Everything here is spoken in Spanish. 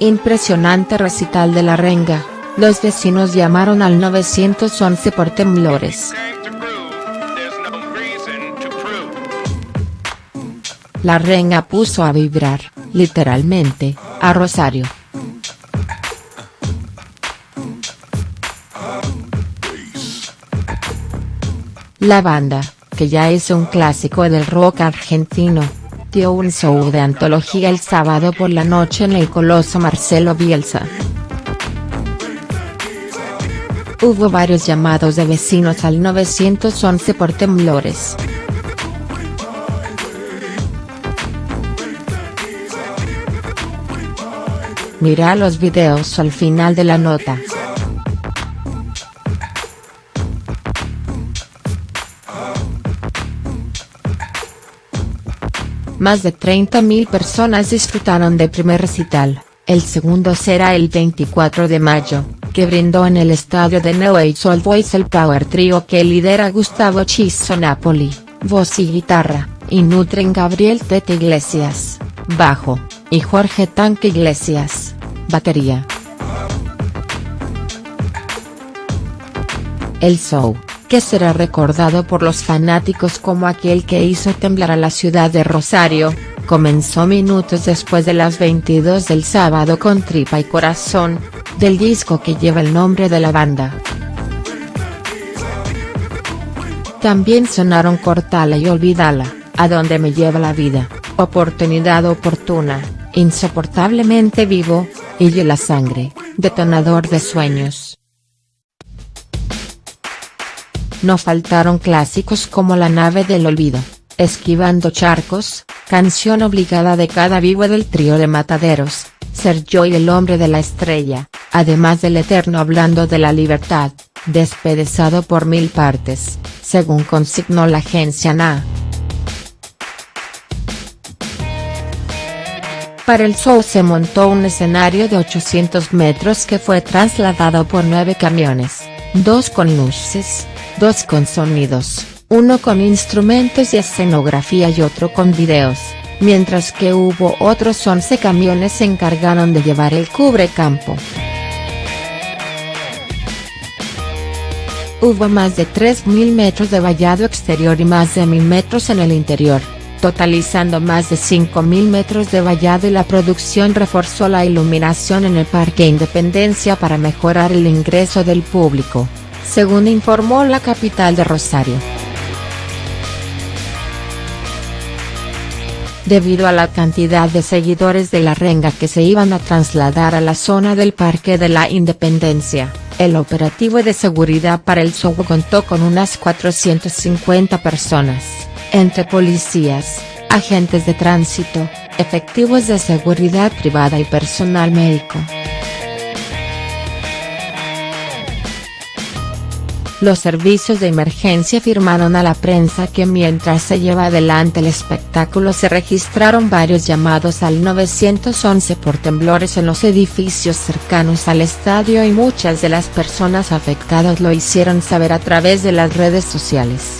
Impresionante recital de la renga, los vecinos llamaron al 911 por temblores. La renga puso a vibrar, literalmente, a Rosario. La banda, que ya es un clásico del rock argentino, un show de antología el sábado por la noche en el Coloso Marcelo Bielsa. Hubo varios llamados de vecinos al 911 por temblores. Mira los videos al final de la nota. Más de 30.000 personas disfrutaron del primer recital, el segundo será el 24 de mayo, que brindó en el estadio de New Boys el Power Trio que lidera Gustavo Chiso Napoli, voz y guitarra, y nutren Gabriel Tete Iglesias, bajo, y Jorge Tanque Iglesias, batería. El show que será recordado por los fanáticos como aquel que hizo temblar a la ciudad de Rosario, comenzó minutos después de las 22 del sábado con Tripa y Corazón, del disco que lleva el nombre de la banda. También sonaron Cortala y Olvidala, A donde me lleva la vida, Oportunidad oportuna, Insoportablemente vivo, y la sangre, Detonador de sueños. No faltaron clásicos como La nave del olvido, Esquivando charcos, canción obligada de cada vivo del trío de Mataderos, Ser yo y el hombre de la estrella, además del eterno hablando de la libertad, despedezado por mil partes, según consignó la agencia NA. Para el show se montó un escenario de 800 metros que fue trasladado por nueve camiones, dos con luces, dos con sonidos, uno con instrumentos y escenografía y otro con videos, mientras que hubo otros 11 camiones se encargaron de llevar el cubrecampo. Hubo más de 3.000 metros de vallado exterior y más de 1.000 metros en el interior, totalizando más de 5.000 metros de vallado y la producción reforzó la iluminación en el Parque Independencia para mejorar el ingreso del público según informó la capital de Rosario. Debido a la cantidad de seguidores de la renga que se iban a trasladar a la zona del Parque de la Independencia, el operativo de seguridad para el show contó con unas 450 personas, entre policías, agentes de tránsito, efectivos de seguridad privada y personal médico. Los servicios de emergencia afirmaron a la prensa que mientras se lleva adelante el espectáculo se registraron varios llamados al 911 por temblores en los edificios cercanos al estadio y muchas de las personas afectadas lo hicieron saber a través de las redes sociales.